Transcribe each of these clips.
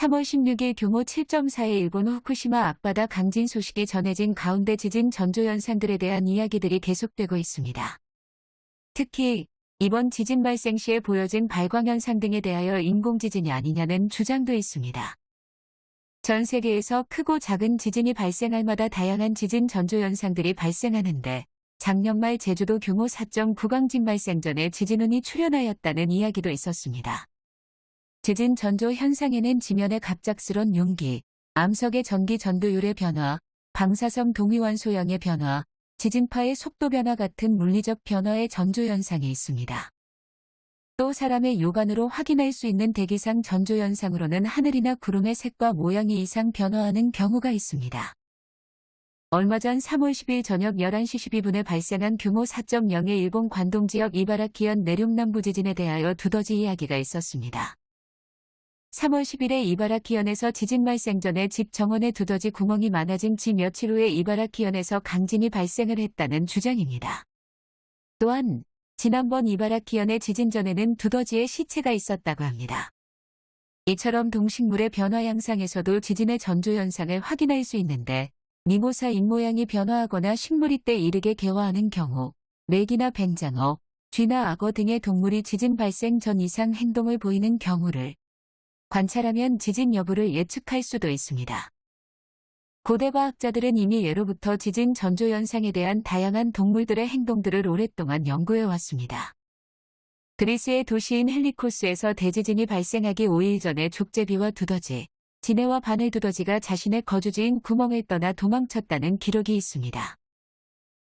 3월 16일 규모 7.4의 일본 후쿠시마 앞바다 강진 소식이 전해진 가운데 지진 전조 현상들에 대한 이야기들이 계속되고 있습니다. 특히 이번 지진 발생 시에 보여진 발광 현상 등에 대하여 인공지진이 아니냐는 주장도 있습니다. 전 세계에서 크고 작은 지진이 발생할 마다 다양한 지진 전조 현상들이 발생하는데 작년 말 제주도 규모 4.9 강진 발생 전에 지진운이 출현하였다는 이야기도 있었습니다. 지진 전조 현상에는 지면의 갑작스런 용기, 암석의 전기 전도율의 변화, 방사성 동위원 소형의 변화, 지진파의 속도 변화 같은 물리적 변화의 전조 현상이 있습니다. 또 사람의 요관으로 확인할 수 있는 대기상 전조 현상으로는 하늘이나 구름의 색과 모양이 이상 변화하는 경우가 있습니다. 얼마 전 3월 10일 저녁 11시 12분에 발생한 규모 4.0의 일본 관동 지역 이바라키현 내륙남부 지진에 대하여 두더지 이야기가 있었습니다. 3월 10일에 이바라키현에서 지진 발생 전에 집 정원에 두더지 구멍이 많아진 지 며칠 후에 이바라키현에서 강진이 발생을 했다는 주장입니다. 또한 지난번 이바라키현의 지진 전에는 두더지의 시체가 있었다고 합니다. 이처럼 동식물의 변화 양상에서도 지진의 전조 현상을 확인할 수 있는데 미모사 입모양이 변화하거나 식물이 때 이르게 개화하는 경우 맥이나 뱀장어, 쥐나 악어 등의 동물이 지진 발생 전 이상 행동을 보이는 경우를 관찰하면 지진 여부를 예측할 수도 있습니다. 고대 과학자들은 이미 예로부터 지진 전조 현상에 대한 다양한 동물들의 행동들을 오랫동안 연구해 왔습니다. 그리스의 도시인 헬리코스에서 대지진이 발생하기 5일 전에 족제비와 두더지, 지네와 바늘 두더지가 자신의 거주지인 구멍을 떠나 도망쳤다는 기록이 있습니다.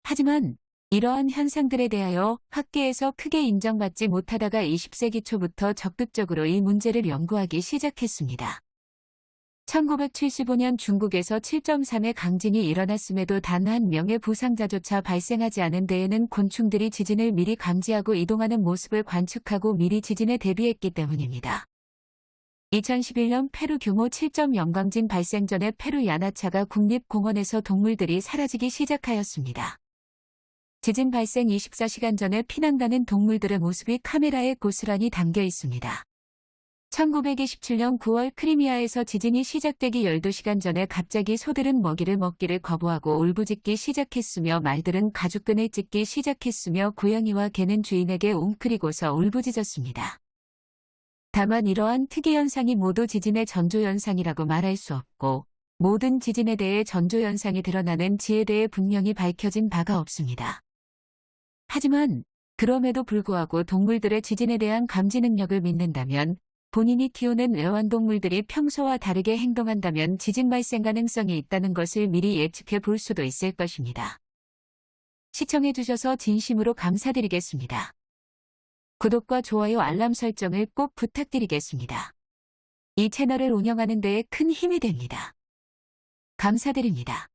하지만 이러한 현상들에 대하여 학계에서 크게 인정받지 못하다가 20세기 초부터 적극적으로 이 문제를 연구하기 시작했습니다. 1975년 중국에서 7.3의 강진이 일어났음에도 단 한 명의 부상자조차 발생하지 않은 데에는 곤충들이 지진을 미리 감지하고 이동하는 모습을 관측하고 미리 지진에 대비했기 때문입니다. 2011년 페루 규모 7.0 강진 발생 전에 페루 야나차가 국립공원에서 동물들이 사라지기 시작하였습니다. 지진 발생 24시간 전에 피난가는 동물들의 모습이 카메라에 고스란히 담겨 있습니다. 1927년 9월 크리미아에서 지진이 시작되기 12시간 전에 갑자기 소들은 먹이를 먹기를 거부하고 울부짖기 시작했으며 말들은 가죽끈을 찢기 시작했으며 고양이와 개는 주인에게 웅크리고서 울부짖었습니다. 다만 이러한 특이현상이 모두 지진의 전조현상이라고 말할 수 없고 모든 지진에 대해 전조현상이 드러나는 지에 대해 분명히 밝혀진 바가 없습니다. 하지만 그럼에도 불구하고 동물들의 지진에 대한 감지 능력을 믿는다면 본인이 키우는 애완동물들이 평소와 다르게 행동한다면 지진 발생 가능성이 있다는 것을 미리 예측해 볼 수도 있을 것입니다. 시청해 주셔서 진심으로 감사드리겠습니다. 구독과 좋아요 알람 설정을 꼭 부탁드리겠습니다. 이 채널을 운영하는 데에 큰 힘이 됩니다. 감사드립니다.